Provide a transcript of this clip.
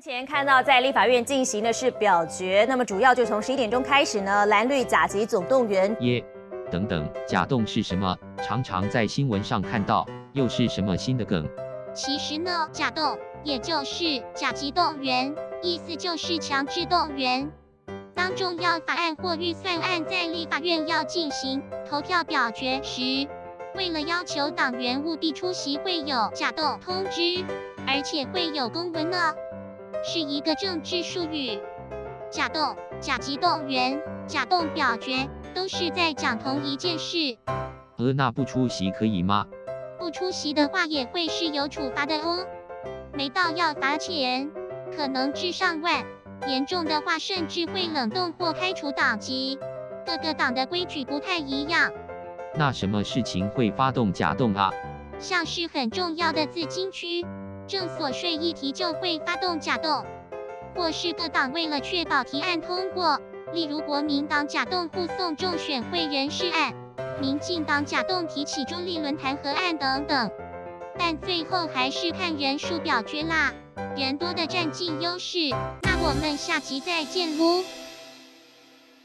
目前看到在立法院进行的是表决，那么主要就从十一点钟开始呢，蓝绿甲级总动员耶，等等，假动是什么？常常在新闻上看到，又是什么新的梗？其实呢，假动也就是甲级动员，意思就是强制动员。当重要法案或预算案在立法院要进行投票表决时，为了要求党员务必出席，会有假动通知，而且会有公文呢，是一个政治术语。假动、甲级动员、假动表决，都是在讲同一件事。呃，那不出席可以吗？不出席的话，也会是有处罚的哦。没到要罚钱，可能至上万，严重的话甚至会冷冻或开除党籍。各个党的规矩不太一样，那什么事情会发动假动啊？像是很重要的自金区、正所税议题就会发动假动，或是各党为了确保提案通过，例如国民党假动护送众选会人事案。民进党假动提起中立论弹劾案等等，但最后还是看人数表决啦，人多的占尽优势。那我们下集再见喽。